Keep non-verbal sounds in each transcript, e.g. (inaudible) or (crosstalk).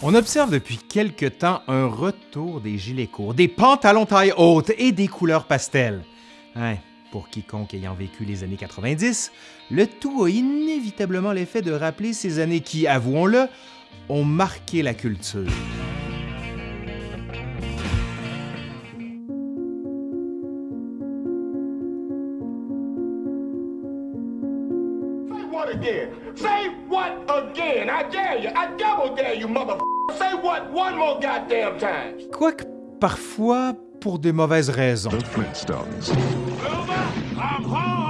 On observe depuis quelque temps un retour des gilets courts, des pantalons taille haute et des couleurs pastel. Hein, pour quiconque ayant vécu les années 90, le tout a inévitablement l'effet de rappeler ces années qui, avouons-le, ont marqué la culture. What again? I dare you. I double dare you, mother. Say what one more goddamn time. Quoique parfois pour de mauvaises raisons.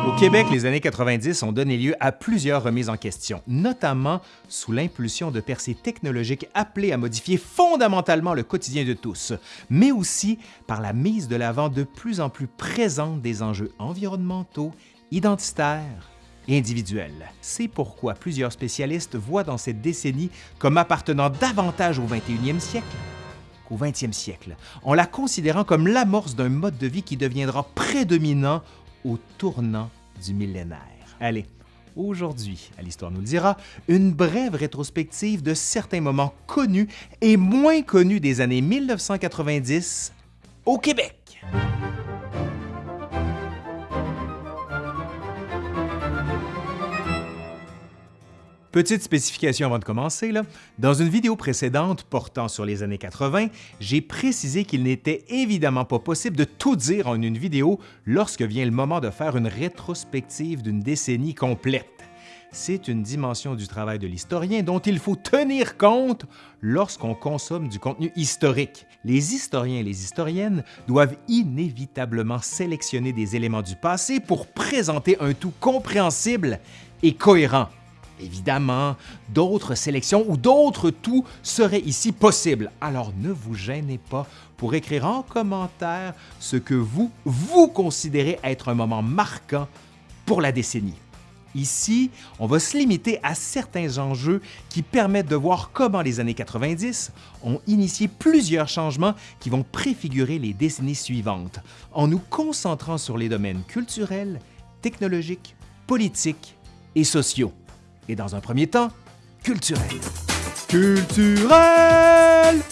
Au Québec, les années 90 ont donné lieu à plusieurs remises en question, notamment sous l'impulsion de percées technologiques appelées à modifier fondamentalement le quotidien de tous, mais aussi par la mise de l'avant de plus en plus présente des enjeux environnementaux, identitaires, individuelle. C'est pourquoi plusieurs spécialistes voient dans cette décennie comme appartenant davantage au 21e siècle qu'au 20e siècle, en la considérant comme l'amorce d'un mode de vie qui deviendra prédominant au tournant du millénaire. Allez, aujourd'hui, à l'Histoire nous le dira, une brève rétrospective de certains moments connus et moins connus des années 1990 au Québec. Petite spécification avant de commencer, dans une vidéo précédente portant sur les années 80, j'ai précisé qu'il n'était évidemment pas possible de tout dire en une vidéo lorsque vient le moment de faire une rétrospective d'une décennie complète. C'est une dimension du travail de l'historien dont il faut tenir compte lorsqu'on consomme du contenu historique. Les historiens et les historiennes doivent inévitablement sélectionner des éléments du passé pour présenter un tout compréhensible et cohérent. Évidemment, d'autres sélections ou d'autres tout seraient ici possibles, alors ne vous gênez pas pour écrire en commentaire ce que vous, vous considérez être un moment marquant pour la décennie. Ici, on va se limiter à certains enjeux qui permettent de voir comment les années 90 ont initié plusieurs changements qui vont préfigurer les décennies suivantes, en nous concentrant sur les domaines culturels, technologiques, politiques et sociaux et dans un premier temps, culturel. Culturel!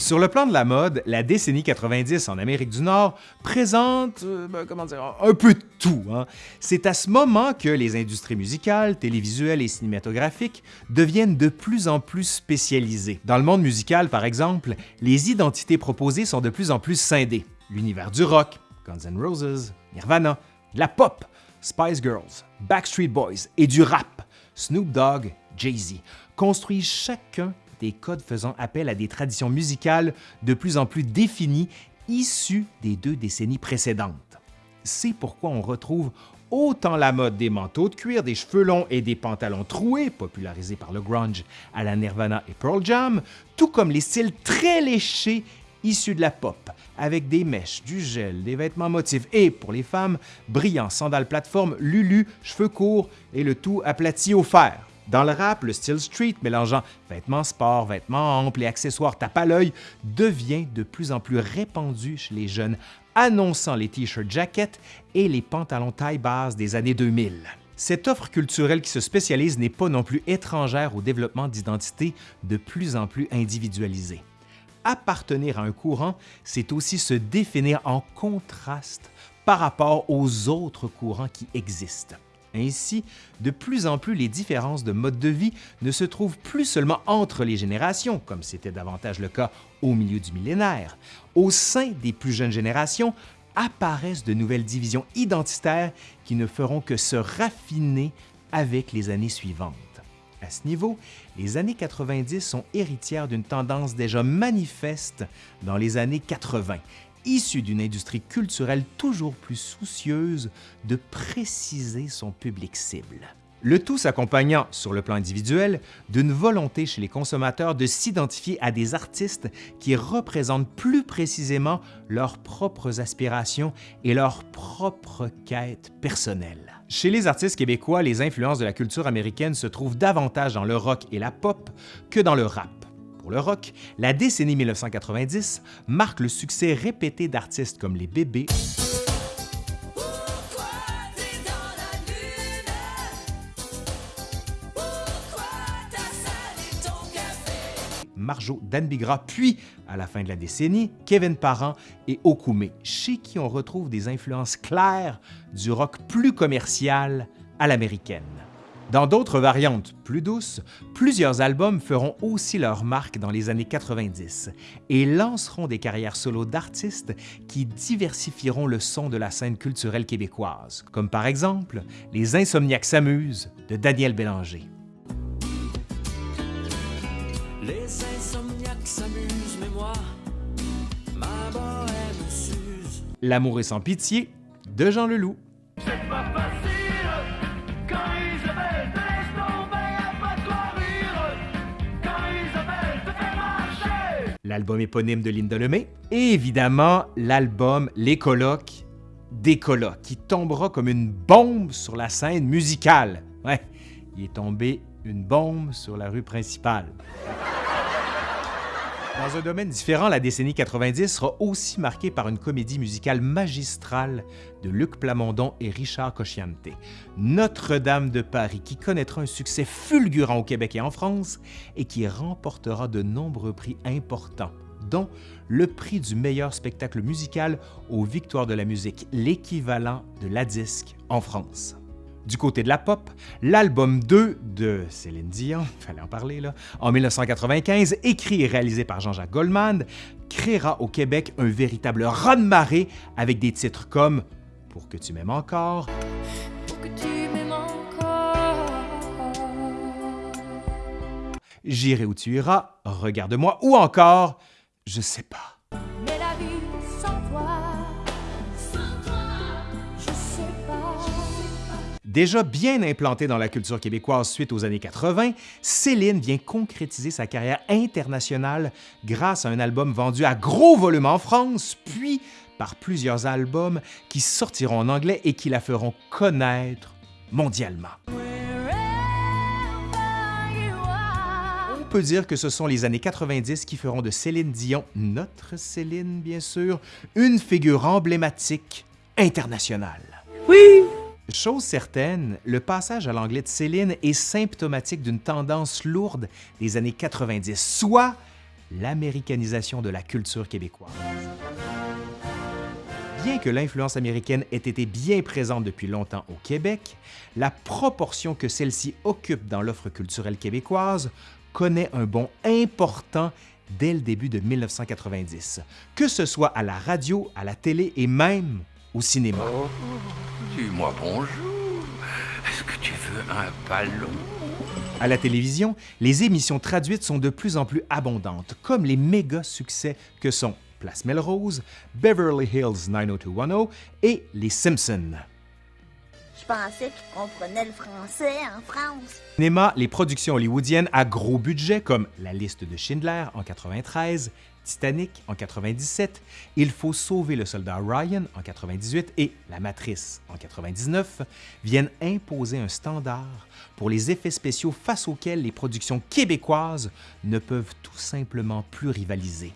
Sur le plan de la mode, la décennie 90 en Amérique du Nord présente, euh, ben, comment dire, un peu de tout. Hein. C'est à ce moment que les industries musicales, télévisuelles et cinématographiques deviennent de plus en plus spécialisées. Dans le monde musical, par exemple, les identités proposées sont de plus en plus scindées. L'univers du rock, Guns N' Roses, Nirvana, la pop, Spice Girls, Backstreet Boys et du rap, Snoop Dogg, Jay-Z, construisent chacun des codes faisant appel à des traditions musicales de plus en plus définies issues des deux décennies précédentes. C'est pourquoi on retrouve autant la mode des manteaux de cuir, des cheveux longs et des pantalons troués, popularisés par le grunge à la Nirvana et Pearl Jam, tout comme les styles très léchés issus de la pop, avec des mèches, du gel, des vêtements motifs et, pour les femmes, brillants sandales plateforme, lulu, cheveux courts et le tout aplati au fer. Dans le rap, le style street mélangeant vêtements sport, vêtements amples et accessoires tape à l'œil devient de plus en plus répandu chez les jeunes, annonçant les t-shirts jackets et les pantalons taille basse des années 2000. Cette offre culturelle qui se spécialise n'est pas non plus étrangère au développement d'identités de plus en plus individualisées appartenir à un courant, c'est aussi se définir en contraste par rapport aux autres courants qui existent. Ainsi, de plus en plus les différences de mode de vie ne se trouvent plus seulement entre les générations, comme c'était davantage le cas au milieu du millénaire. Au sein des plus jeunes générations apparaissent de nouvelles divisions identitaires qui ne feront que se raffiner avec les années suivantes. À ce niveau, les années 90 sont héritières d'une tendance déjà manifeste dans les années 80, issue d'une industrie culturelle toujours plus soucieuse de préciser son public cible. Le tout s'accompagnant, sur le plan individuel, d'une volonté chez les consommateurs de s'identifier à des artistes qui représentent plus précisément leurs propres aspirations et leurs propres quêtes personnelles. Chez les artistes québécois, les influences de la culture américaine se trouvent davantage dans le rock et la pop que dans le rap. Pour le rock, la décennie 1990 marque le succès répété d'artistes comme les Bébés, Marjo Danbigra, puis, à la fin de la décennie, Kevin Parent et Okume, chez qui on retrouve des influences claires du rock plus commercial à l'américaine. Dans d'autres variantes plus douces, plusieurs albums feront aussi leur marque dans les années 90 et lanceront des carrières solo d'artistes qui diversifieront le son de la scène culturelle québécoise, comme par exemple Les Insomniaques s'amusent de Daniel Bélanger. L'amour est sans pitié de Jean Leloup. l'album éponyme de Linda Lemay, et évidemment l'album Les Colocs des Colocs, qui tombera comme une bombe sur la scène musicale. Ouais, il est tombé une bombe sur la rue principale. Dans un domaine différent, la décennie 90 sera aussi marquée par une comédie musicale magistrale de Luc Plamondon et Richard Cocciante, Notre-Dame de Paris, qui connaîtra un succès fulgurant au Québec et en France et qui remportera de nombreux prix importants, dont le prix du meilleur spectacle musical aux Victoires de la musique, l'équivalent de la disque en France. Du côté de la pop, l'album 2 de Céline Dion, (laughs) fallait en parler là, en 1995, écrit et réalisé par Jean-Jacques Goldman, créera au Québec un véritable raz-de-marée avec des titres comme Pour que tu m'aimes encore, Pour que tu m'aimes encore, J'irai où tu iras, Regarde-moi ou encore Je sais pas. Déjà bien implantée dans la culture québécoise suite aux années 80, Céline vient concrétiser sa carrière internationale grâce à un album vendu à gros volume en France, puis par plusieurs albums qui sortiront en anglais et qui la feront connaître mondialement. On peut dire que ce sont les années 90 qui feront de Céline Dion, notre Céline bien sûr, une figure emblématique internationale. Oui, Chose certaine, le passage à l'anglais de Céline est symptomatique d'une tendance lourde des années 90, soit l'américanisation de la culture québécoise. Bien que l'influence américaine ait été bien présente depuis longtemps au Québec, la proportion que celle-ci occupe dans l'offre culturelle québécoise connaît un bond important dès le début de 1990, que ce soit à la radio, à la télé et même au cinéma. Oh, dis-moi bonjour. Est-ce que tu veux un ballon? À la télévision, les émissions traduites sont de plus en plus abondantes, comme les méga succès que sont Place Melrose, Beverly Hills 90210 et Les Simpsons. Je pensais qu'ils comprenaient le français en France. Cinéma, les productions hollywoodiennes à gros budget comme La liste de Schindler en 93, Titanic en 97, Il faut sauver le soldat Ryan en 98 et La Matrice en 99 viennent imposer un standard pour les effets spéciaux face auxquels les productions québécoises ne peuvent tout simplement plus rivaliser.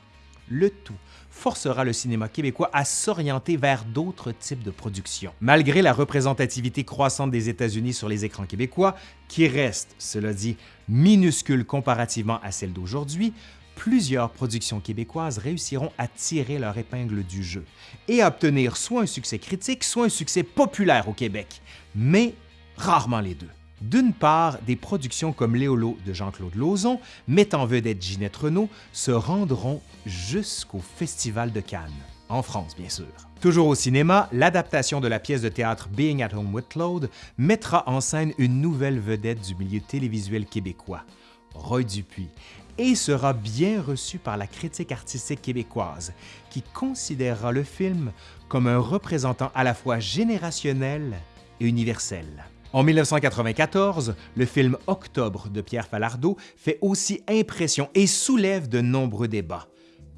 Le tout forcera le cinéma québécois à s'orienter vers d'autres types de productions. Malgré la représentativité croissante des États-Unis sur les écrans québécois, qui reste, cela dit, minuscule comparativement à celle d'aujourd'hui, plusieurs productions québécoises réussiront à tirer leur épingle du jeu et à obtenir soit un succès critique, soit un succès populaire au Québec, mais rarement les deux. D'une part, des productions comme Léolo de Jean-Claude Lauzon, mettant vedette Ginette Renault, se rendront jusqu'au Festival de Cannes, en France bien sûr. Toujours au cinéma, l'adaptation de la pièce de théâtre Being at Home with Claude mettra en scène une nouvelle vedette du milieu télévisuel québécois, Roy Dupuis, et sera bien reçu par la critique artistique québécoise, qui considérera le film comme un représentant à la fois générationnel et universel. En 1994, le film Octobre de Pierre Falardeau fait aussi impression et soulève de nombreux débats.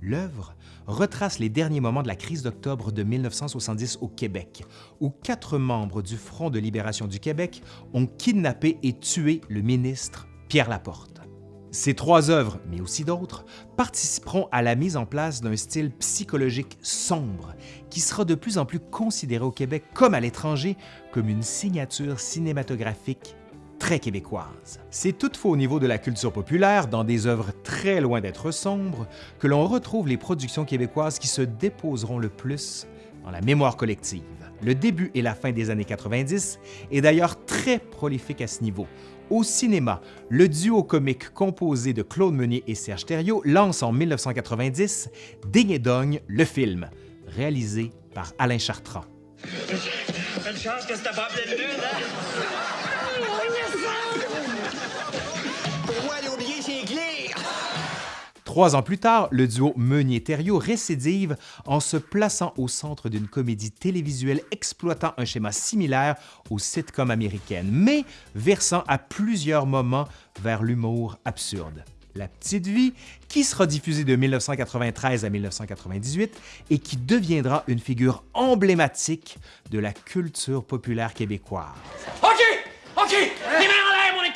L'œuvre retrace les derniers moments de la crise d'octobre de 1970 au Québec, où quatre membres du Front de libération du Québec ont kidnappé et tué le ministre Pierre Laporte. Ces trois œuvres, mais aussi d'autres, participeront à la mise en place d'un style psychologique sombre qui sera de plus en plus considéré au Québec comme à l'étranger comme une signature cinématographique très québécoise. C'est toutefois au niveau de la culture populaire, dans des œuvres très loin d'être sombres, que l'on retrouve les productions québécoises qui se déposeront le plus dans la mémoire collective. Le début et la fin des années 90 est d'ailleurs très prolifique à ce niveau. Au cinéma, le duo comique composé de Claude Meunier et Serge Thériault lance en 1990 Ding et Dong, le film, réalisé par Alain Chartrand. Une chance que c'était pas pleine lune, hein? Trois ans plus tard, le duo Meunier-Thériault récidive en se plaçant au centre d'une comédie télévisuelle exploitant un schéma similaire aux sitcoms américaines, mais versant à plusieurs moments vers l'humour absurde. La Petite Vie, qui sera diffusée de 1993 à 1998 et qui deviendra une figure emblématique de la culture populaire québécoise.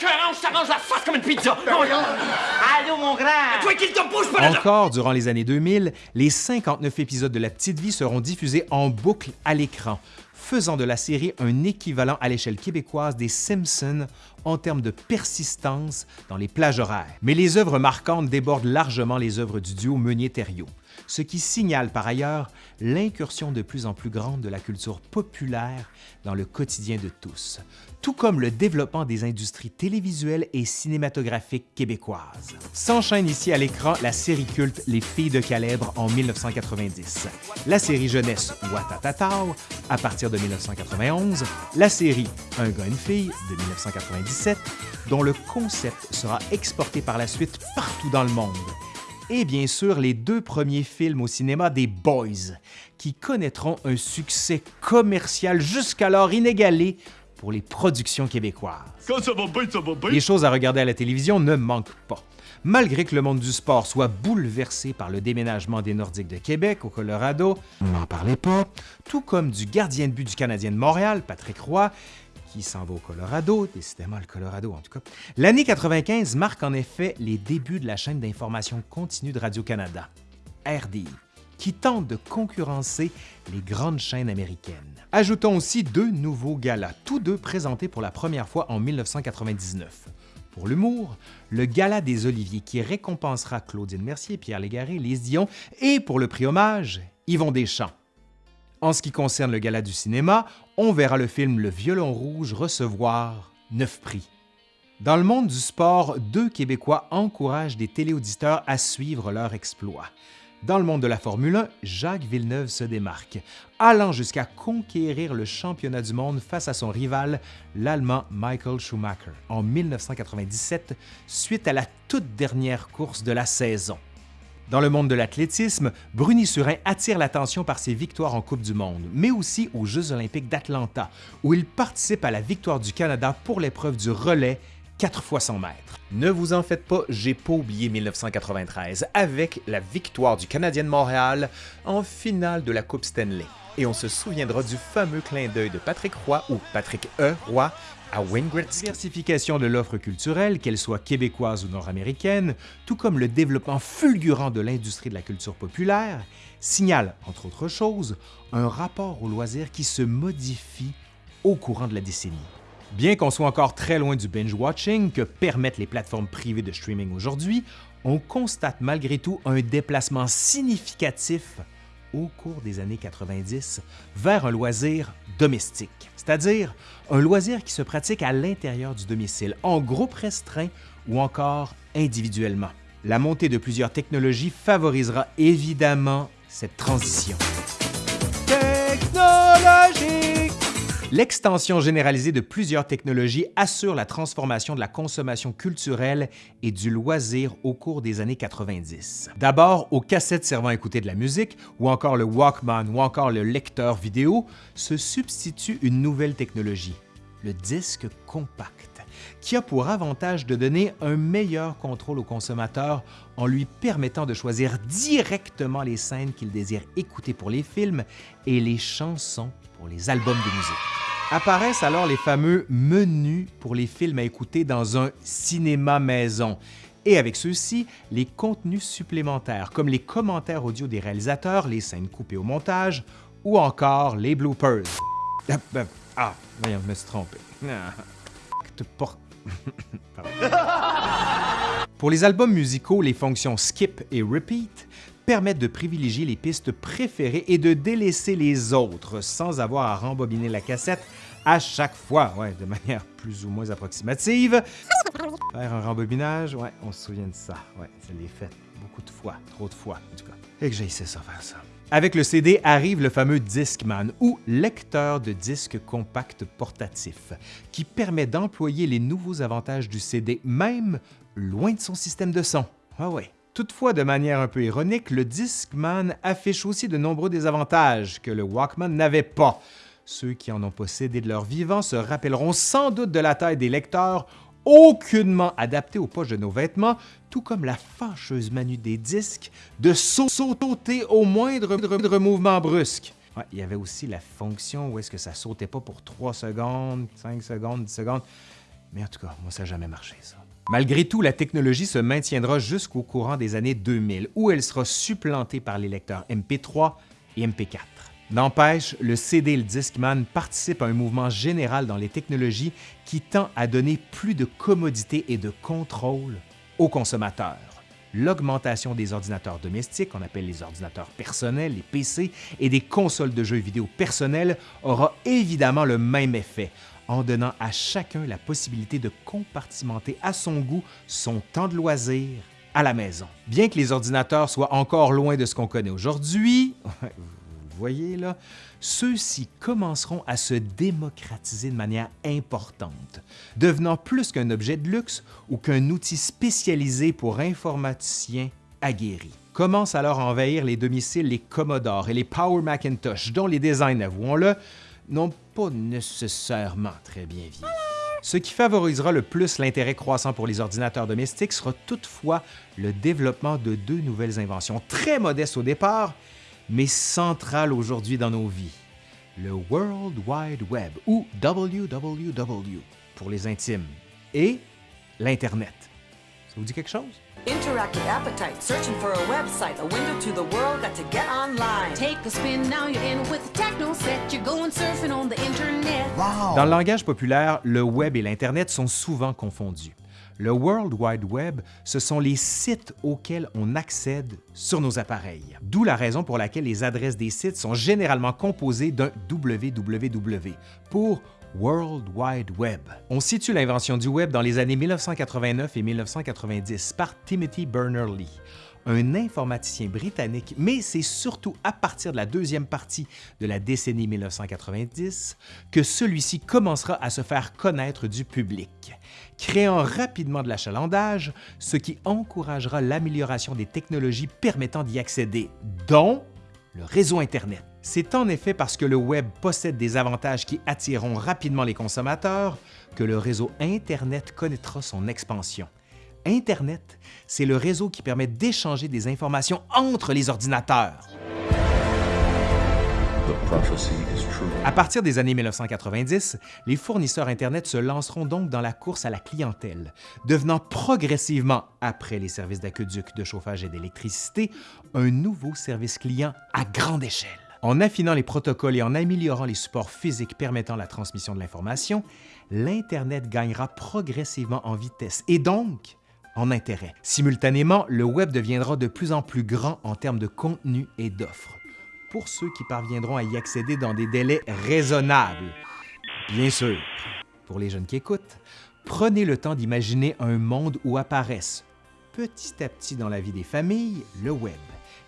Écœurant, on s'arrange la face comme une pizza! Allô, mon grand! Toi qui te bouge pas là! Encore durant les années 2000, les 59 épisodes de La Petite Vie seront diffusés en boucle à l'écran, faisant de la série un équivalent à l'échelle québécoise des Simpsons en termes de persistance dans les plages horaires. Mais les œuvres marquantes débordent largement les œuvres du duo Meunier-Thériault, ce qui signale par ailleurs l'incursion de plus en plus grande de la culture populaire dans le quotidien de tous, tout comme le développement des industries télévisuelles et cinématographiques québécoises. S'enchaîne ici à l'écran la série culte Les Filles de Calèbre en 1990, la série jeunesse Watatatao à partir de 1991, la série Un gars, une fille de 1997, dont le concept sera exporté par la suite partout dans le monde, et bien sûr les deux premiers films au cinéma des Boys, qui connaîtront un succès commercial jusqu'alors inégalé pour les productions québécoises. Quand ça va bien, ça va bien. Les choses à regarder à la télévision ne manquent pas. Malgré que le monde du sport soit bouleversé par le déménagement des Nordiques de Québec au Colorado, on n'en parlait pas, tout comme du gardien de but du Canadien de Montréal, Patrick Roy, qui s'en va au Colorado, décidément le Colorado en tout cas. L'année 95 marque en effet les débuts de la chaîne d'information continue de Radio-Canada, RDI, qui tente de concurrencer les grandes chaînes américaines. Ajoutons aussi deux nouveaux galas, tous deux présentés pour la première fois en 1999. Pour l'humour, le Gala des Oliviers qui récompensera Claudine Mercier, Pierre Légaré, Lise Dion et pour le prix hommage, Yvon Deschamps. En ce qui concerne le gala du cinéma, on verra le film Le Violon Rouge recevoir neuf prix. Dans le monde du sport, deux Québécois encouragent des téléauditeurs à suivre leur exploit. Dans le monde de la Formule 1, Jacques Villeneuve se démarque, allant jusqu'à conquérir le championnat du monde face à son rival, l'Allemand Michael Schumacher, en 1997, suite à la toute dernière course de la saison. Dans le monde de l'athlétisme, Bruni Surin attire l'attention par ses victoires en Coupe du Monde, mais aussi aux Jeux olympiques d'Atlanta, où il participe à la victoire du Canada pour l'épreuve du relais 4 fois 100 mètres. Ne vous en faites pas, j'ai pas oublié 1993, avec la victoire du Canadien de Montréal en finale de la Coupe Stanley. Et on se souviendra du fameux clin d'œil de Patrick Roy ou Patrick E. Roy à Gretzky. Diversification de l'offre culturelle, qu'elle soit québécoise ou nord-américaine, tout comme le développement fulgurant de l'industrie de la culture populaire, signale, entre autres choses, un rapport au loisir qui se modifie au courant de la décennie. Bien qu'on soit encore très loin du binge-watching que permettent les plateformes privées de streaming aujourd'hui, on constate malgré tout un déplacement significatif au cours des années 90 vers un loisir domestique, c'est-à-dire un loisir qui se pratique à l'intérieur du domicile, en groupe restreint ou encore individuellement. La montée de plusieurs technologies favorisera évidemment cette transition. L'extension généralisée de plusieurs technologies assure la transformation de la consommation culturelle et du loisir au cours des années 90. D'abord, aux cassettes servant à écouter de la musique, ou encore le Walkman, ou encore le lecteur vidéo, se substitue une nouvelle technologie, le disque compact qui a pour avantage de donner un meilleur contrôle au consommateur en lui permettant de choisir directement les scènes qu'il désire écouter pour les films et les chansons pour les albums de musique. Apparaissent alors les fameux menus pour les films à écouter dans un cinéma maison. Et avec ceux-ci, les contenus supplémentaires comme les commentaires audio des réalisateurs, les scènes coupées au montage ou encore les bloopers. Ah, ben, ah voyons, je me suis trompé. (laughs) Ah, (laughs) Pour les albums musicaux, les fonctions skip et repeat permettent de privilégier les pistes préférées et de délaisser les autres sans avoir à rembobiner la cassette à chaque fois, ouais, de manière plus ou moins approximative. Faire un rembobinage, ouais, on se souvient de ça. Ouais, ça l'est fait beaucoup de fois, trop de fois en tout cas. Et que j'ai essayé ça faire ça. Avec le CD arrive le fameux Discman ou lecteur de disques compact portatif qui permet d'employer les nouveaux avantages du CD même loin de son système de son. Ah ouais. Toutefois, de manière un peu ironique, le Discman affiche aussi de nombreux désavantages que le Walkman n'avait pas. Ceux qui en ont possédé de leur vivant se rappelleront sans doute de la taille des lecteurs aucunement adaptés aux poches de nos vêtements, tout comme la fâcheuse manu des disques de sauter au moindre mouvement brusque. Il y avait aussi la fonction où est-ce que ça sautait pas pour 3 secondes, 5 secondes, 10 secondes. Mais en tout cas, moi, ça n'a jamais marché, ça. Malgré tout, la technologie se maintiendra jusqu'au courant des années 2000, où elle sera supplantée par les lecteurs MP3 et MP4. N'empêche, le CD et le Discman participent à un mouvement général dans les technologies qui tend à donner plus de commodité et de contrôle aux consommateurs. L'augmentation des ordinateurs domestiques, qu'on appelle les ordinateurs personnels, les PC, et des consoles de jeux vidéo personnelles aura évidemment le même effet, en donnant à chacun la possibilité de compartimenter à son goût son temps de loisir à la maison. Bien que les ordinateurs soient encore loin de ce qu'on connaît aujourd'hui, (laughs) voyez ceux-ci commenceront à se démocratiser de manière importante, devenant plus qu'un objet de luxe ou qu'un outil spécialisé pour informaticiens aguerris. Commencent alors à envahir les domiciles les Commodore et les Power Macintosh, dont les designs, avouons-le, n'ont pas nécessairement très bien vieilli. Ce qui favorisera le plus l'intérêt croissant pour les ordinateurs domestiques sera toutefois le développement de deux nouvelles inventions très modestes au départ, mais centrale aujourd'hui dans nos vies, le World Wide Web ou WWW pour les intimes et l'Internet. Ça vous dit quelque chose? Interactive appetite, searching for a website, a window to the world, got to get online. Take a spin, now you're in with the techno set, you're going surfing on the internet. Dans le langage populaire, le web et l'Internet sont souvent confondus. Le World Wide Web, ce sont les sites auxquels on accède sur nos appareils. D'où la raison pour laquelle les adresses des sites sont généralement composées d'un www pour World Wide Web. On situe l'invention du web dans les années 1989 et 1990 par Timothy Berners-Lee, un informaticien britannique, mais c'est surtout à partir de la deuxième partie de la décennie 1990 que celui-ci commencera à se faire connaître du public, créant rapidement de l'achalandage, ce qui encouragera l'amélioration des technologies permettant d'y accéder, dont le réseau Internet. C'est en effet parce que le Web possède des avantages qui attireront rapidement les consommateurs que le réseau Internet connaîtra son expansion. Internet, c'est le réseau qui permet d'échanger des informations entre les ordinateurs. À partir des années 1990, les fournisseurs Internet se lanceront donc dans la course à la clientèle, devenant progressivement, après les services d'aqueduc, de chauffage et d'électricité, un nouveau service client à grande échelle. En affinant les protocoles et en améliorant les supports physiques permettant la transmission de l'information, l'Internet gagnera progressivement en vitesse et donc en intérêt. Simultanément, le Web deviendra de plus en plus grand en termes de contenu et d'offres pour ceux qui parviendront à y accéder dans des délais raisonnables. Bien sûr, pour les jeunes qui écoutent, prenez le temps d'imaginer un monde où apparaissent petit à petit dans la vie des familles le web,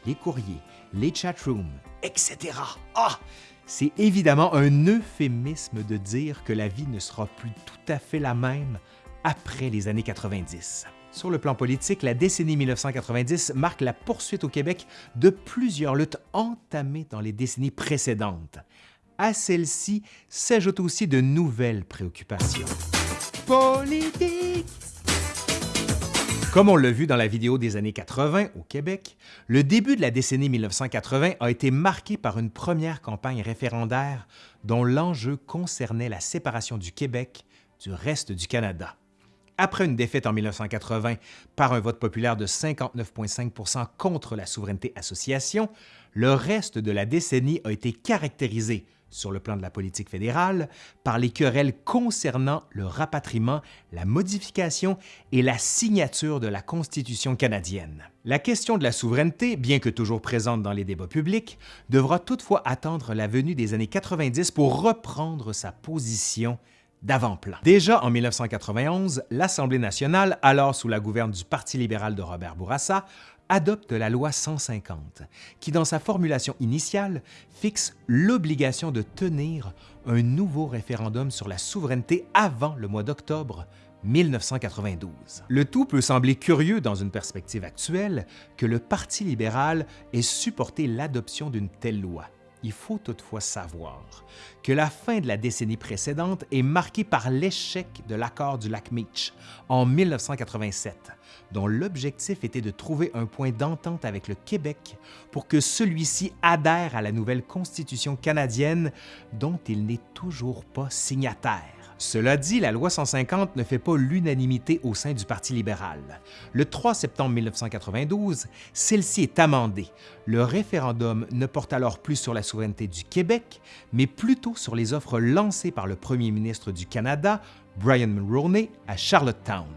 les courriers, les chatrooms, etc. Ah! C'est évidemment un euphémisme de dire que la vie ne sera plus tout à fait la même après les années 90. Sur le plan politique, la décennie 1990 marque la poursuite au Québec de plusieurs luttes entamées dans les décennies précédentes. À celles-ci s'ajoutent aussi de nouvelles préoccupations. Politique! Comme on l'a vu dans la vidéo des années 80 au Québec, le début de la décennie 1980 a été marqué par une première campagne référendaire dont l'enjeu concernait la séparation du Québec du reste du Canada. Après une défaite en 1980 par un vote populaire de 59,5% contre la souveraineté association, le reste de la décennie a été caractérisé, sur le plan de la politique fédérale par les querelles concernant le rapatriement, la modification et la signature de la Constitution canadienne. La question de la souveraineté, bien que toujours présente dans les débats publics, devra toutefois attendre la venue des années 90 pour reprendre sa position d'avant-plan. Déjà en 1991, l'Assemblée nationale, alors sous la gouverne du Parti libéral de Robert Bourassa, adopte la loi 150, qui dans sa formulation initiale fixe l'obligation de tenir un nouveau référendum sur la souveraineté avant le mois d'octobre 1992. Le tout peut sembler curieux dans une perspective actuelle que le Parti libéral ait supporté l'adoption d'une telle loi. Il faut toutefois savoir que la fin de la décennie précédente est marquée par l'échec de l'accord du lac Meech en 1987, dont l'objectif était de trouver un point d'entente avec le Québec pour que celui-ci adhère à la nouvelle Constitution canadienne dont il n'est toujours pas signataire. Cela dit, la loi 150 ne fait pas l'unanimité au sein du Parti libéral. Le 3 septembre 1992, celle-ci est amendée. Le référendum ne porte alors plus sur la souveraineté du Québec, mais plutôt sur les offres lancées par le premier ministre du Canada, Brian Mulroney, à Charlottetown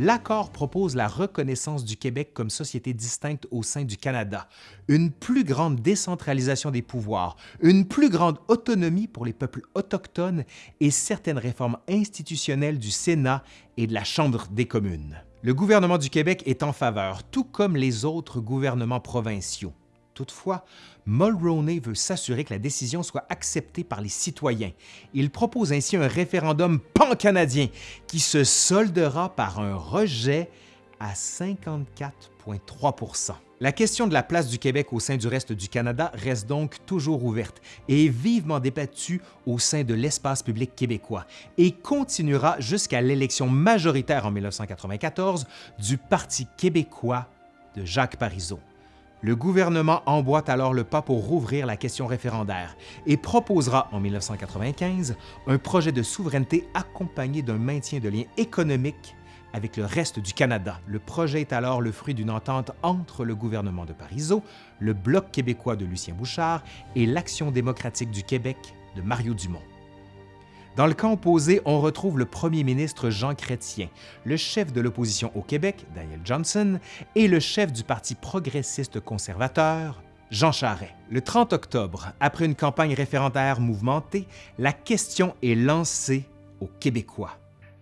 l'accord propose la reconnaissance du Québec comme société distincte au sein du Canada, une plus grande décentralisation des pouvoirs, une plus grande autonomie pour les peuples autochtones et certaines réformes institutionnelles du Sénat et de la Chambre des communes. Le gouvernement du Québec est en faveur, tout comme les autres gouvernements provinciaux. Toutefois, Mulroney veut s'assurer que la décision soit acceptée par les citoyens. Il propose ainsi un référendum pan-canadien qui se soldera par un rejet à 54,3% La question de la place du Québec au sein du reste du Canada reste donc toujours ouverte et est vivement débattue au sein de l'espace public québécois et continuera jusqu'à l'élection majoritaire en 1994 du Parti québécois de Jacques Parizeau. Le gouvernement emboîte alors le pas pour rouvrir la question référendaire et proposera en 1995 un projet de souveraineté accompagné d'un maintien de liens économiques avec le reste du Canada. Le projet est alors le fruit d'une entente entre le gouvernement de Parizeau, le Bloc québécois de Lucien Bouchard et l'Action démocratique du Québec de Mario Dumont. Dans le camp opposé, on retrouve le premier ministre Jean Chrétien, le chef de l'opposition au Québec, Daniel Johnson, et le chef du Parti progressiste conservateur, Jean Charest. Le 30 octobre, après une campagne référendaire mouvementée, la question est lancée aux Québécois.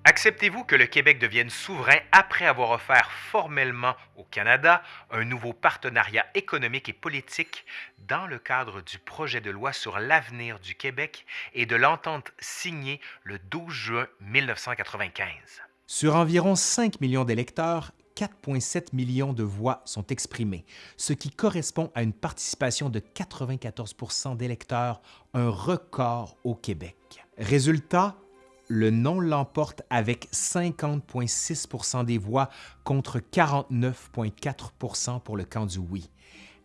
Acceptez-vous que le Québec devienne souverain après avoir offert formellement au Canada un nouveau partenariat économique et politique dans le cadre du projet de loi sur l'avenir du Québec et de l'entente signée le 12 juin 1995? Sur environ 5 millions d'électeurs, 4,7 millions de voix sont exprimées, ce qui correspond à une participation de 94% d'électeurs, un record au Québec. Résultat, le non l'emporte avec 50,6% des voix contre 49,4% pour le camp du oui.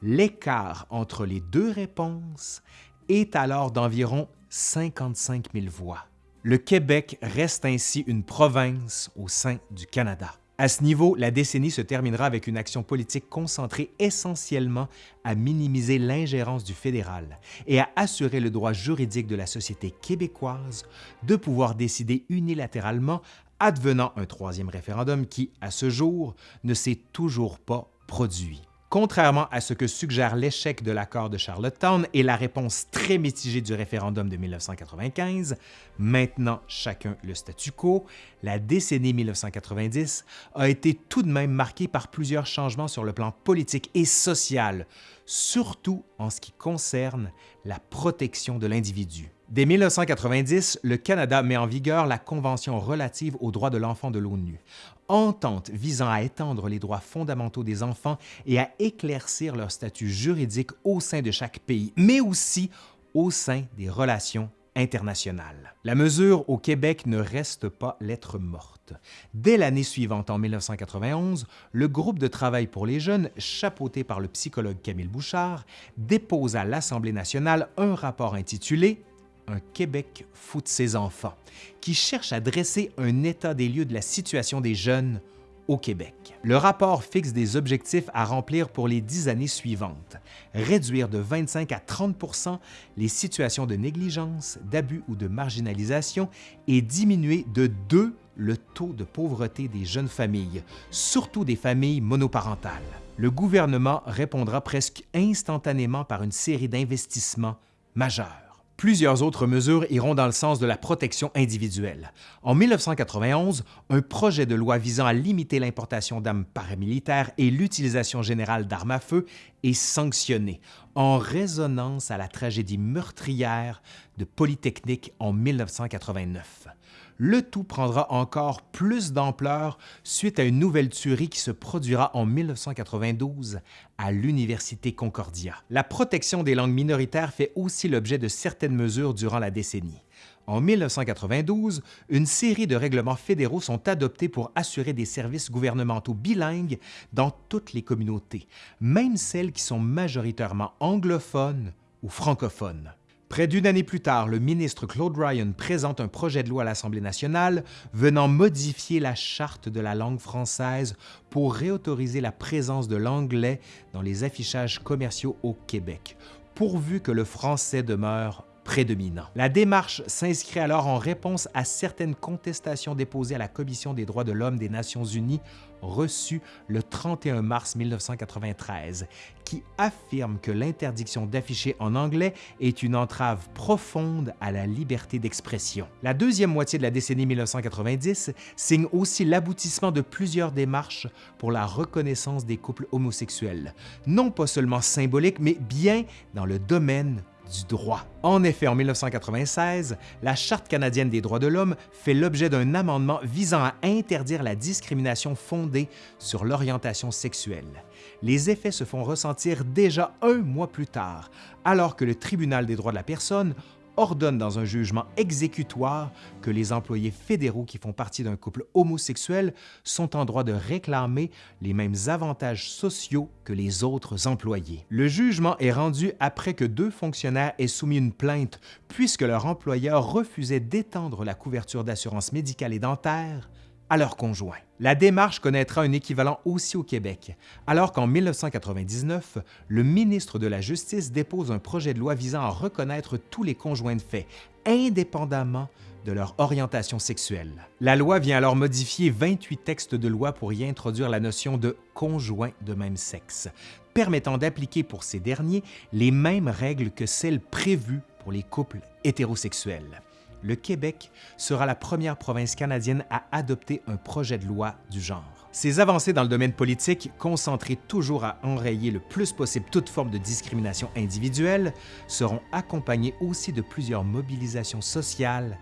L'écart entre les deux réponses est alors d'environ 55 000 voix. Le Québec reste ainsi une province au sein du Canada. À ce niveau, la décennie se terminera avec une action politique concentrée essentiellement à minimiser l'ingérence du fédéral et à assurer le droit juridique de la société québécoise de pouvoir décider unilatéralement advenant un troisième référendum qui, à ce jour, ne s'est toujours pas produit. Contrairement à ce que suggère l'échec de l'accord de Charlottetown et la réponse très mitigée du référendum de 1995, maintenant chacun le statu quo, la décennie 1990 a été tout de même marquée par plusieurs changements sur le plan politique et social, surtout en ce qui concerne la protection de l'individu. Dès 1990, le Canada met en vigueur la Convention relative aux droits de l'enfant de l'ONU, entente visant à étendre les droits fondamentaux des enfants et à éclaircir leur statut juridique au sein de chaque pays, mais aussi au sein des relations internationales. La mesure au Québec ne reste pas lettre morte. Dès l'année suivante, en 1991, le groupe de travail pour les jeunes, chapeauté par le psychologue Camille Bouchard, dépose à l'Assemblée nationale un rapport intitulé un Québec fout de ses enfants, qui cherche à dresser un état des lieux de la situation des jeunes au Québec. Le rapport fixe des objectifs à remplir pour les dix années suivantes. Réduire de 25 à 30% les situations de négligence, d'abus ou de marginalisation et diminuer de 2 le taux de pauvreté des jeunes familles, surtout des familles monoparentales. Le gouvernement répondra presque instantanément par une série d'investissements majeurs. Plusieurs autres mesures iront dans le sens de la protection individuelle. En 1991, un projet de loi visant à limiter l'importation d'armes paramilitaires et l'utilisation générale d'armes à feu est sanctionné, en résonance à la tragédie meurtrière de Polytechnique en 1989 le tout prendra encore plus d'ampleur suite à une nouvelle tuerie qui se produira en 1992 à l'Université Concordia. La protection des langues minoritaires fait aussi l'objet de certaines mesures durant la décennie. En 1992, une série de règlements fédéraux sont adoptés pour assurer des services gouvernementaux bilingues dans toutes les communautés, même celles qui sont majoritairement anglophones ou francophones. Près d'une année plus tard, le ministre Claude Ryan présente un projet de loi à l'Assemblée nationale venant modifier la charte de la langue française pour réautoriser la présence de l'anglais dans les affichages commerciaux au Québec, pourvu que le français demeure prédominant. La démarche s'inscrit alors en réponse à certaines contestations déposées à la Commission des droits de l'homme des Nations unies reçue le 31 mars 1993, qui affirme que l'interdiction d'afficher en anglais est une entrave profonde à la liberté d'expression. La deuxième moitié de la décennie 1990 signe aussi l'aboutissement de plusieurs démarches pour la reconnaissance des couples homosexuels, non pas seulement symbolique, mais bien dans le domaine du droit. En effet, en 1996, la Charte canadienne des droits de l'homme fait l'objet d'un amendement visant à interdire la discrimination fondée sur l'orientation sexuelle. Les effets se font ressentir déjà un mois plus tard, alors que le Tribunal des droits de la personne ordonne dans un jugement exécutoire que les employés fédéraux qui font partie d'un couple homosexuel sont en droit de réclamer les mêmes avantages sociaux que les autres employés. Le jugement est rendu après que deux fonctionnaires aient soumis une plainte puisque leur employeur refusait d'étendre la couverture d'assurance médicale et dentaire à leurs conjoints. La démarche connaîtra un équivalent aussi au Québec, alors qu'en 1999, le ministre de la Justice dépose un projet de loi visant à reconnaître tous les conjoints de fait, indépendamment de leur orientation sexuelle. La loi vient alors modifier 28 textes de loi pour y introduire la notion de conjoint de même sexe, permettant d'appliquer pour ces derniers les mêmes règles que celles prévues pour les couples hétérosexuels le Québec sera la première province canadienne à adopter un projet de loi du genre. Ces avancées dans le domaine politique, concentrées toujours à enrayer le plus possible toute forme de discrimination individuelle, seront accompagnées aussi de plusieurs mobilisations sociales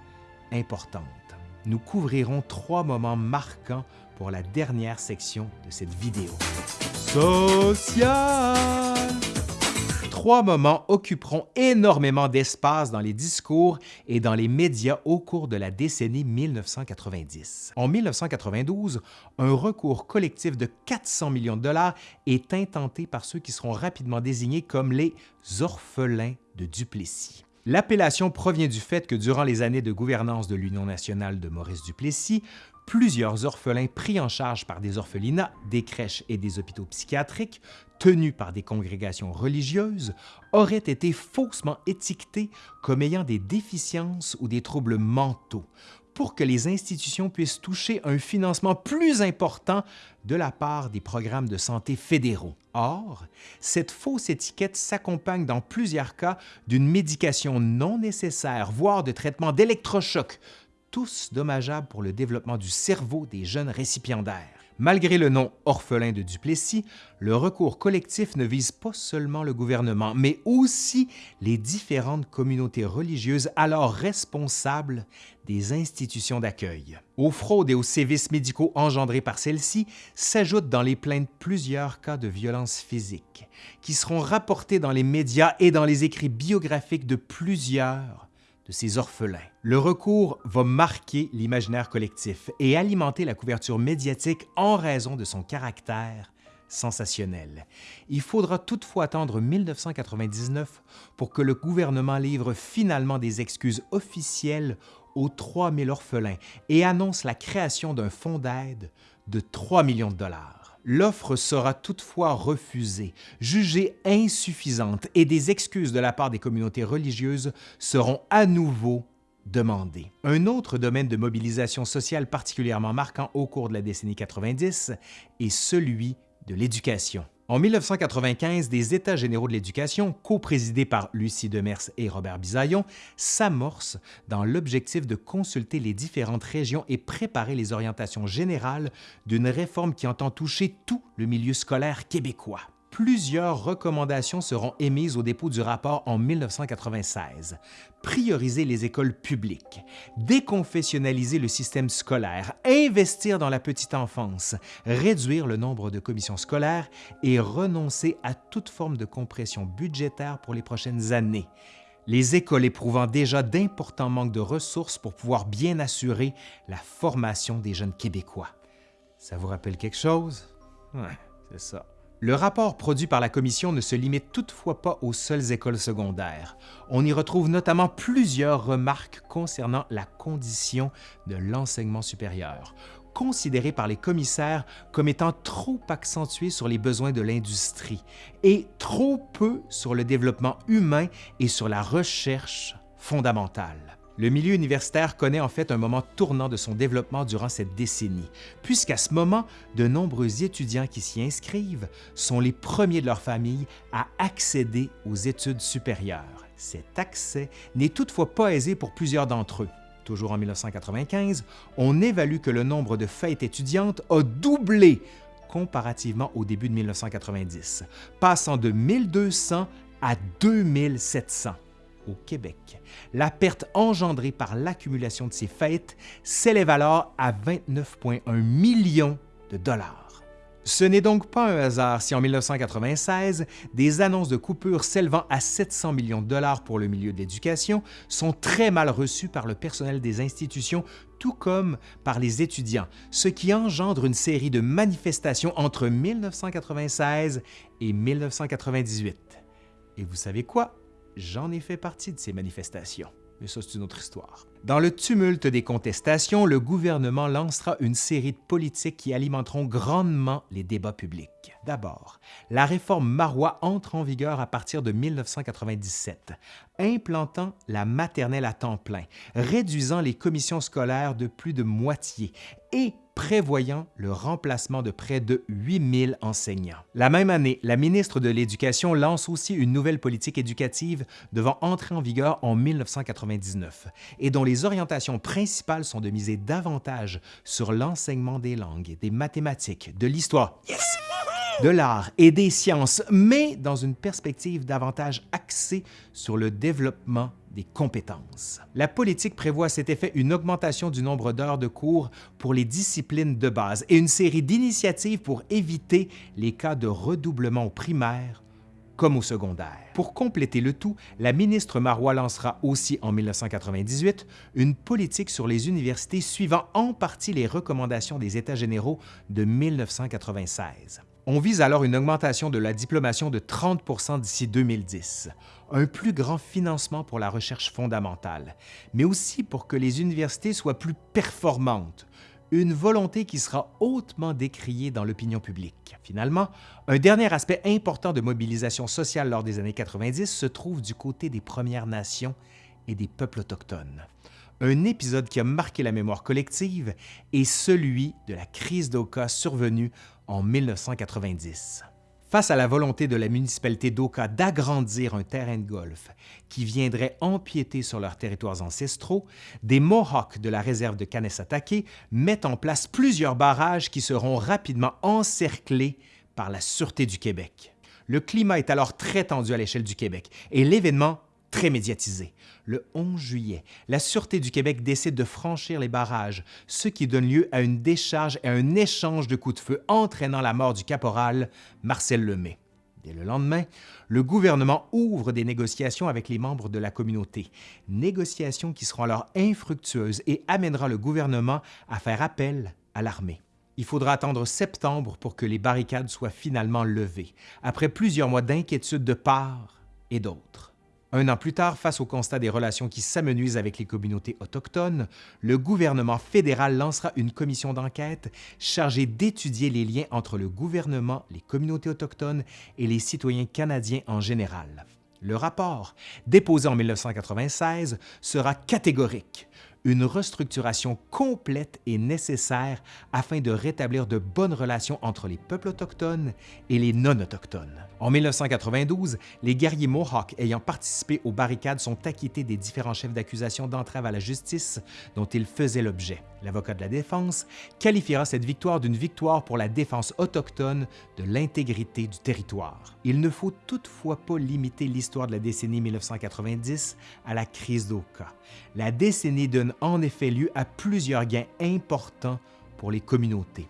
importantes. Nous couvrirons trois moments marquants pour la dernière section de cette vidéo. Trois moments occuperont énormément d'espace dans les discours et dans les médias au cours de la décennie 1990. En 1992, un recours collectif de 400 millions de dollars est intenté par ceux qui seront rapidement désignés comme les orphelins de Duplessis. L'appellation provient du fait que durant les années de gouvernance de l'Union nationale de Maurice Duplessis, plusieurs orphelins pris en charge par des orphelinats, des crèches et des hôpitaux psychiatriques, tenus par des congrégations religieuses, auraient été faussement étiquetés comme ayant des déficiences ou des troubles mentaux pour que les institutions puissent toucher un financement plus important de la part des programmes de santé fédéraux. Or, cette fausse étiquette s'accompagne dans plusieurs cas d'une médication non nécessaire, voire de traitements d'électrochocs, tous dommageables pour le développement du cerveau des jeunes récipiendaires. Malgré le nom orphelin de Duplessis, le recours collectif ne vise pas seulement le gouvernement, mais aussi les différentes communautés religieuses alors responsables des institutions d'accueil. Aux fraudes et aux sévices médicaux engendrés par celles-ci s'ajoutent dans les plaintes plusieurs cas de violences physiques, qui seront rapportés dans les médias et dans les écrits biographiques de plusieurs de ces orphelins. Le recours va marquer l'imaginaire collectif et alimenter la couverture médiatique en raison de son caractère sensationnel. Il faudra toutefois attendre 1999 pour que le gouvernement livre finalement des excuses officielles aux 3000 orphelins et annonce la création d'un fonds d'aide de 3 millions de dollars. L'offre sera toutefois refusée, jugée insuffisante et des excuses de la part des communautés religieuses seront à nouveau demandées. Un autre domaine de mobilisation sociale particulièrement marquant au cours de la décennie 90 est celui de l'éducation. En 1995, des États généraux de l'éducation, co-présidés par Lucie Demers et Robert Bisaillon, s'amorcent dans l'objectif de consulter les différentes régions et préparer les orientations générales d'une réforme qui entend toucher tout le milieu scolaire québécois plusieurs recommandations seront émises au dépôt du rapport en 1996. Prioriser les écoles publiques, déconfessionnaliser le système scolaire, investir dans la petite enfance, réduire le nombre de commissions scolaires et renoncer à toute forme de compression budgétaire pour les prochaines années. Les écoles éprouvant déjà d'importants manques de ressources pour pouvoir bien assurer la formation des jeunes Québécois. Ça vous rappelle quelque chose? C'est ça. Le rapport produit par la Commission ne se limite toutefois pas aux seules écoles secondaires. On y retrouve notamment plusieurs remarques concernant la condition de l'enseignement supérieur, considéré par les commissaires comme étant trop accentué sur les besoins de l'industrie et trop peu sur le développement humain et sur la recherche fondamentale. Le milieu universitaire connaît en fait un moment tournant de son développement durant cette décennie, puisqu'à ce moment, de nombreux étudiants qui s'y inscrivent sont les premiers de leur famille à accéder aux études supérieures. Cet accès n'est toutefois pas aisé pour plusieurs d'entre eux. Toujours en 1995, on évalue que le nombre de fêtes étudiantes a doublé comparativement au début de 1990, passant de 1200 à 2700 au Québec. La perte engendrée par l'accumulation de ces fêtes s'élève alors à 29,1 millions de dollars. Ce n'est donc pas un hasard si en 1996, des annonces de coupures s'élevant à 700 millions de dollars pour le milieu de l'éducation sont très mal reçues par le personnel des institutions tout comme par les étudiants, ce qui engendre une série de manifestations entre 1996 et 1998. Et vous savez quoi? J'en ai fait partie de ces manifestations, mais ça c'est une autre histoire. Dans le tumulte des contestations, le gouvernement lancera une série de politiques qui alimenteront grandement les débats publics. D'abord, la réforme Marois entre en vigueur à partir de 1997, implantant la maternelle à temps plein, réduisant les commissions scolaires de plus de moitié et prévoyant le remplacement de près de 8000 enseignants. La même année, la ministre de l'Éducation lance aussi une nouvelle politique éducative devant entrer en vigueur en 1999 et dont les orientations principales sont de miser davantage sur l'enseignement des langues, des mathématiques, de l'histoire, de l'art et des sciences, mais dans une perspective davantage axée sur le développement des compétences. La politique prévoit à cet effet une augmentation du nombre d'heures de cours pour les disciplines de base et une série d'initiatives pour éviter les cas de redoublement au primaire comme au secondaire. Pour compléter le tout, la ministre Marois lancera aussi en 1998 une politique sur les universités suivant en partie les recommandations des États généraux de 1996. On vise alors une augmentation de la diplomation de 30% d'ici 2010, un plus grand financement pour la recherche fondamentale, mais aussi pour que les universités soient plus performantes, une volonté qui sera hautement décriée dans l'opinion publique. Finalement, un dernier aspect important de mobilisation sociale lors des années 90 se trouve du côté des Premières Nations et des peuples autochtones. Un épisode qui a marqué la mémoire collective est celui de la crise d'Oka survenue en 1990. Face à la volonté de la municipalité d'Oka d'agrandir un terrain de golf qui viendrait empiéter sur leurs territoires ancestraux, des Mohawks de la réserve de Kanesatake mettent en place plusieurs barrages qui seront rapidement encerclés par la Sûreté du Québec. Le climat est alors très tendu à l'échelle du Québec et l'événement très médiatisé. Le 11 juillet, la Sûreté du Québec décide de franchir les barrages, ce qui donne lieu à une décharge et à un échange de coups de feu entraînant la mort du caporal Marcel Lemay. Dès le lendemain, le gouvernement ouvre des négociations avec les membres de la communauté, négociations qui seront alors infructueuses et amènera le gouvernement à faire appel à l'armée. Il faudra attendre septembre pour que les barricades soient finalement levées, après plusieurs mois d'inquiétude de part et d'autre. Un an plus tard, face au constat des relations qui s'amenuisent avec les communautés autochtones, le gouvernement fédéral lancera une commission d'enquête chargée d'étudier les liens entre le gouvernement, les communautés autochtones et les citoyens canadiens en général. Le rapport, déposé en 1996, sera catégorique une restructuration complète est nécessaire afin de rétablir de bonnes relations entre les peuples autochtones et les non-autochtones. En 1992, les guerriers Mohawks ayant participé aux barricades sont acquittés des différents chefs d'accusation d'entrave à la justice dont ils faisaient l'objet. L'avocat de la défense qualifiera cette victoire d'une victoire pour la défense autochtone de l'intégrité du territoire. Il ne faut toutefois pas limiter l'histoire de la décennie 1990 à la crise d'Oka. La décennie donne en effet lieu à plusieurs gains importants pour les communautés.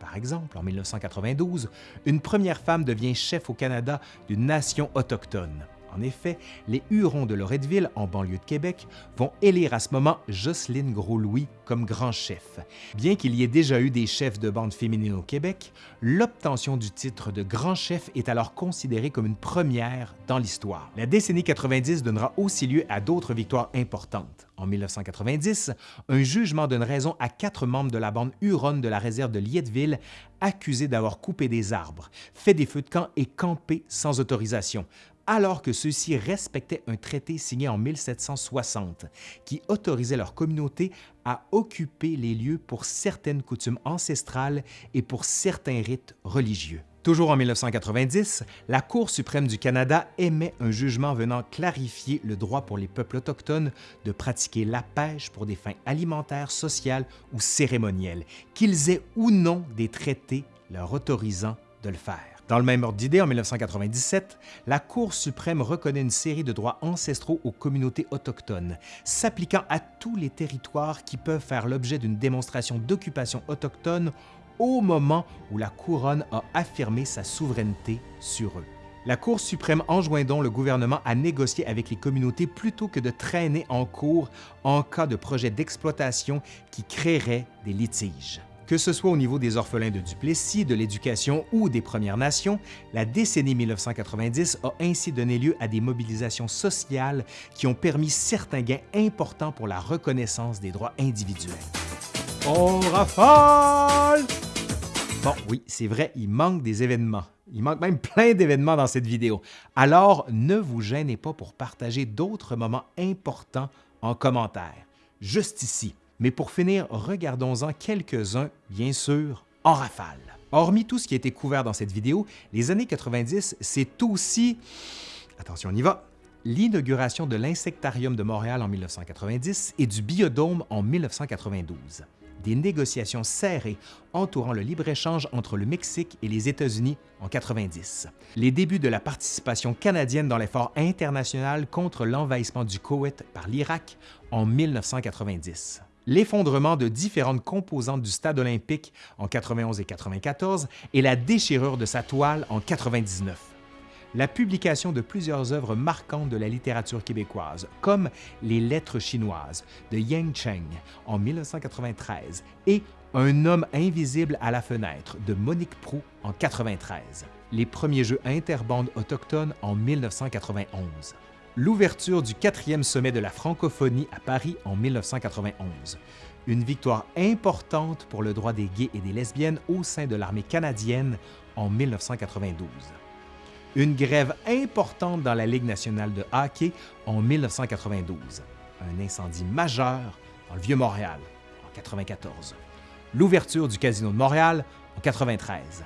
Par exemple, en 1992, une première femme devient chef au Canada d'une nation autochtone. En effet, les Hurons de Loretteville, en banlieue de Québec, vont élire à ce moment Jocelyne Gros-Louis comme grand chef. Bien qu'il y ait déjà eu des chefs de bande féminines au Québec, l'obtention du titre de grand chef est alors considérée comme une première dans l'histoire. La décennie 90 donnera aussi lieu à d'autres victoires importantes. En 1990, un jugement donne raison à quatre membres de la bande Huronne de la réserve de Lietteville accusés d'avoir coupé des arbres, fait des feux de camp et campé sans autorisation, alors que ceux-ci respectaient un traité signé en 1760 qui autorisait leur communauté à occuper les lieux pour certaines coutumes ancestrales et pour certains rites religieux. Toujours en 1990, la Cour suprême du Canada émet un jugement venant clarifier le droit pour les peuples autochtones de pratiquer la pêche pour des fins alimentaires, sociales ou cérémonielles, qu'ils aient ou non des traités leur autorisant de le faire. Dans le même ordre d'idée, en 1997, la Cour suprême reconnaît une série de droits ancestraux aux communautés autochtones, s'appliquant à tous les territoires qui peuvent faire l'objet d'une démonstration d'occupation autochtone au moment où la couronne a affirmé sa souveraineté sur eux. La Cour suprême enjoint donc le gouvernement à négocier avec les communautés plutôt que de traîner en cours en cas de projet d'exploitation qui créerait des litiges. Que ce soit au niveau des orphelins de Duplessis, de l'éducation ou des Premières Nations, la décennie 1990 a ainsi donné lieu à des mobilisations sociales qui ont permis certains gains importants pour la reconnaissance des droits individuels. Oh, rafale! Bon, oui, c'est vrai, il manque des événements. Il manque même plein d'événements dans cette vidéo. Alors, ne vous gênez pas pour partager d'autres moments importants en commentaire, juste ici. Mais pour finir, regardons-en quelques-uns, bien sûr, en rafale. Hormis tout ce qui a été couvert dans cette vidéo, les années 90, c'est aussi, attention on y va, l'inauguration de l'Insectarium de Montréal en 1990 et du Biodôme en 1992. Des négociations serrées entourant le libre-échange entre le Mexique et les États-Unis en 90. Les débuts de la participation canadienne dans l'effort international contre l'envahissement du Koweït par l'Irak en 1990 l'effondrement de différentes composantes du stade olympique en 91 et 94 et la déchirure de sa toile en 99. La publication de plusieurs œuvres marquantes de la littérature québécoise, comme Les Lettres chinoises de Yang Cheng en 1993 et Un homme invisible à la fenêtre de Monique Prou en 1993. Les premiers jeux interbandes autochtones en 1991 l'ouverture du quatrième sommet de la francophonie à Paris en 1991. Une victoire importante pour le droit des gays et des lesbiennes au sein de l'armée canadienne en 1992. Une grève importante dans la Ligue nationale de hockey en 1992. Un incendie majeur dans le Vieux-Montréal en 1994. L'ouverture du Casino de Montréal en 1993.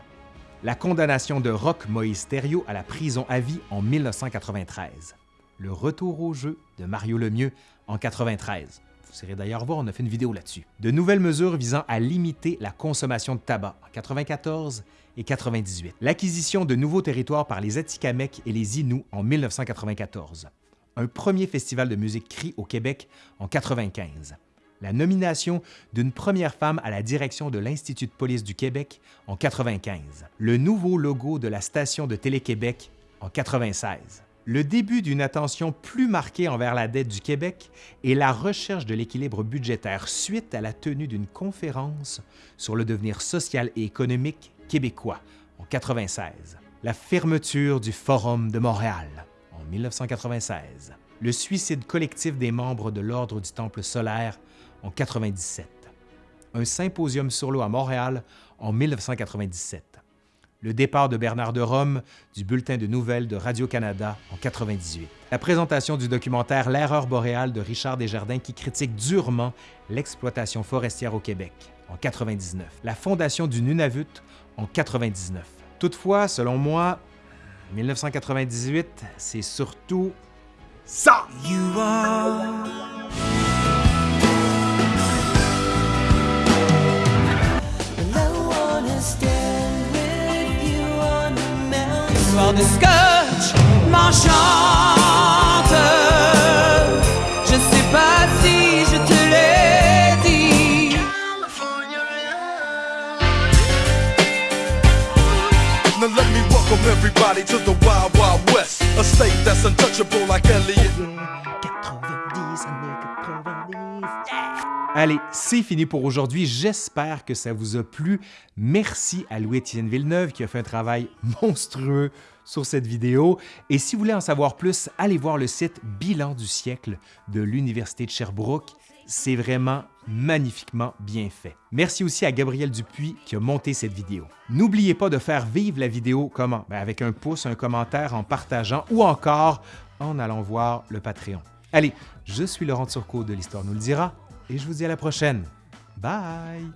La condamnation de Roch Moïse Thériault à la prison à vie en 1993 le retour au jeu de Mario Lemieux en 93. Vous irez d'ailleurs voir, on a fait une vidéo là-dessus. De nouvelles mesures visant à limiter la consommation de tabac en 94 et 98. L'acquisition de nouveaux territoires par les Atikamekw et les Inuits en 1994. Un premier festival de musique cri au Québec en 95. La nomination d'une première femme à la direction de l'Institut de police du Québec en 95. Le nouveau logo de la station de Télé-Québec en 96 le début d'une attention plus marquée envers la dette du Québec et la recherche de l'équilibre budgétaire suite à la tenue d'une conférence sur le devenir social et économique québécois en 1996, la fermeture du Forum de Montréal en 1996. Le suicide collectif des membres de l'Ordre du Temple solaire en 97. Un symposium sur l'eau à Montréal en 1997. Le départ de Bernard de Rome du bulletin de nouvelles de Radio-Canada en 98. La présentation du documentaire L'erreur boréale de Richard Desjardins qui critique durement l'exploitation forestière au Québec en 99. La fondation du Nunavut en 99. Toutefois, selon moi, 1998, c'est surtout ça! Soir de scotch m'enchante. Je sais pas si je te l'ai dit. Now let me welcome everybody to the Wild Wild West, a state that's untouchable like Elliot. Allez, c'est fini pour aujourd'hui. J'espère que ça vous a plu. Merci à Louis-Étienne Villeneuve qui a fait un travail (laughs) monstrueux sur cette vidéo. Et si vous voulez en savoir plus, allez voir le site Bilan du siècle de l'Université de Sherbrooke. C'est vraiment magnifiquement bien fait. Merci aussi à Gabriel Dupuis qui a monté cette vidéo. N'oubliez pas de faire vivre la vidéo comment? Ben, avec un pouce, un commentaire, en partageant ou encore en allant voir le Patreon. Allez, je suis Laurent Turcot de l'Histoire nous le dira et je vous dis à la prochaine. Bye!